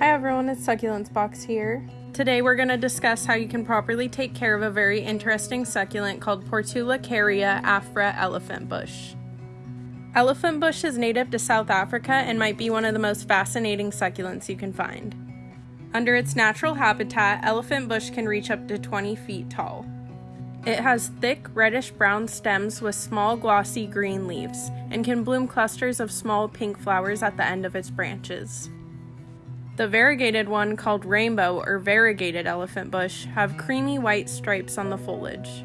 Hi everyone, it's Succulents Box here. Today we're going to discuss how you can properly take care of a very interesting succulent called Portulacaria afra elephant bush. Elephant bush is native to South Africa and might be one of the most fascinating succulents you can find. Under its natural habitat, elephant bush can reach up to 20 feet tall. It has thick reddish brown stems with small glossy green leaves and can bloom clusters of small pink flowers at the end of its branches. The variegated one, called rainbow or variegated elephant bush, have creamy white stripes on the foliage.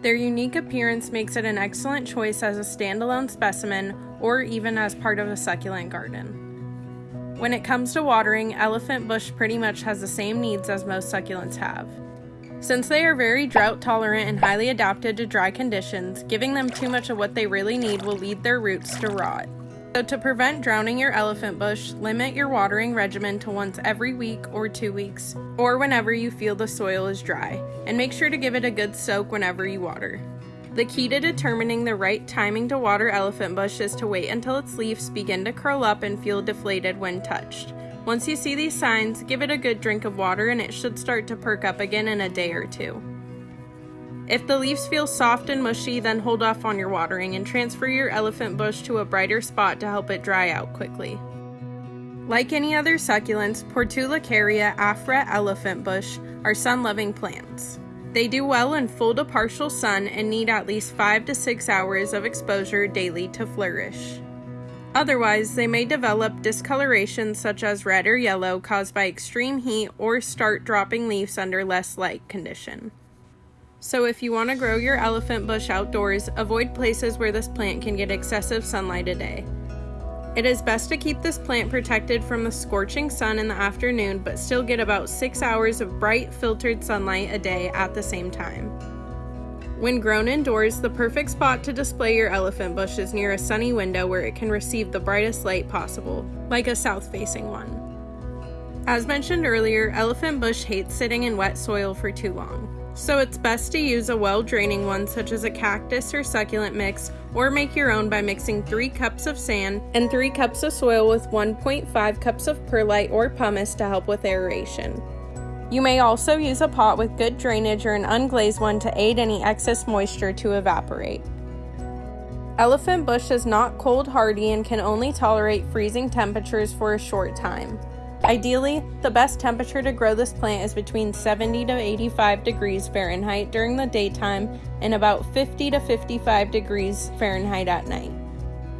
Their unique appearance makes it an excellent choice as a standalone specimen or even as part of a succulent garden. When it comes to watering, elephant bush pretty much has the same needs as most succulents have. Since they are very drought tolerant and highly adapted to dry conditions, giving them too much of what they really need will lead their roots to rot. So to prevent drowning your elephant bush, limit your watering regimen to once every week or two weeks, or whenever you feel the soil is dry, and make sure to give it a good soak whenever you water. The key to determining the right timing to water elephant bush is to wait until its leaves begin to curl up and feel deflated when touched. Once you see these signs, give it a good drink of water and it should start to perk up again in a day or two. If the leaves feel soft and mushy, then hold off on your watering and transfer your elephant bush to a brighter spot to help it dry out quickly. Like any other succulents, Portulacaria afra elephant bush are sun-loving plants. They do well in full to partial sun and need at least 5 to 6 hours of exposure daily to flourish. Otherwise, they may develop discoloration such as red or yellow caused by extreme heat or start dropping leaves under less light condition. So if you want to grow your elephant bush outdoors, avoid places where this plant can get excessive sunlight a day. It is best to keep this plant protected from the scorching sun in the afternoon, but still get about 6 hours of bright filtered sunlight a day at the same time. When grown indoors, the perfect spot to display your elephant bush is near a sunny window where it can receive the brightest light possible, like a south-facing one. As mentioned earlier, elephant bush hates sitting in wet soil for too long. So it's best to use a well-draining one such as a cactus or succulent mix or make your own by mixing 3 cups of sand and 3 cups of soil with 1.5 cups of perlite or pumice to help with aeration. You may also use a pot with good drainage or an unglazed one to aid any excess moisture to evaporate. Elephant bush is not cold hardy and can only tolerate freezing temperatures for a short time. Ideally, the best temperature to grow this plant is between 70 to 85 degrees Fahrenheit during the daytime and about 50 to 55 degrees Fahrenheit at night.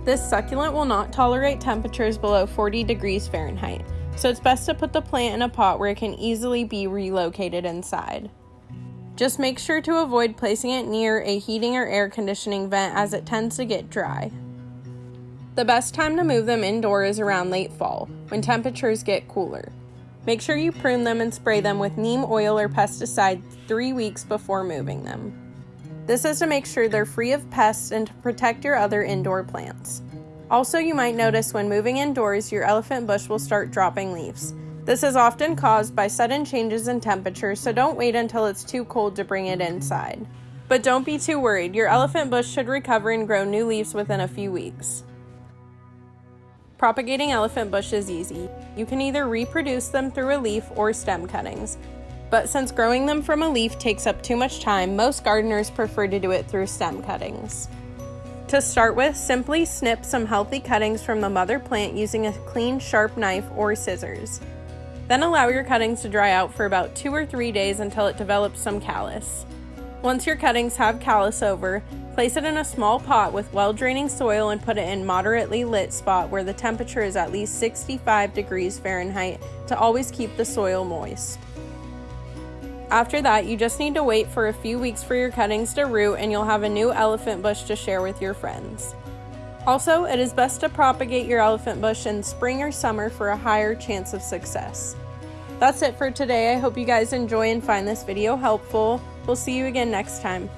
This succulent will not tolerate temperatures below 40 degrees Fahrenheit, so it's best to put the plant in a pot where it can easily be relocated inside. Just make sure to avoid placing it near a heating or air conditioning vent as it tends to get dry. The best time to move them indoor is around late fall, when temperatures get cooler. Make sure you prune them and spray them with neem oil or pesticide three weeks before moving them. This is to make sure they're free of pests and to protect your other indoor plants. Also, you might notice when moving indoors, your elephant bush will start dropping leaves. This is often caused by sudden changes in temperature, so don't wait until it's too cold to bring it inside. But don't be too worried, your elephant bush should recover and grow new leaves within a few weeks. Propagating elephant bush is easy. You can either reproduce them through a leaf or stem cuttings. But since growing them from a leaf takes up too much time, most gardeners prefer to do it through stem cuttings. To start with, simply snip some healthy cuttings from the mother plant using a clean, sharp knife or scissors. Then allow your cuttings to dry out for about two or three days until it develops some callus. Once your cuttings have callus over, Place it in a small pot with well-draining soil and put it in moderately lit spot where the temperature is at least 65 degrees Fahrenheit to always keep the soil moist. After that, you just need to wait for a few weeks for your cuttings to root and you'll have a new elephant bush to share with your friends. Also, it is best to propagate your elephant bush in spring or summer for a higher chance of success. That's it for today. I hope you guys enjoy and find this video helpful. We'll see you again next time.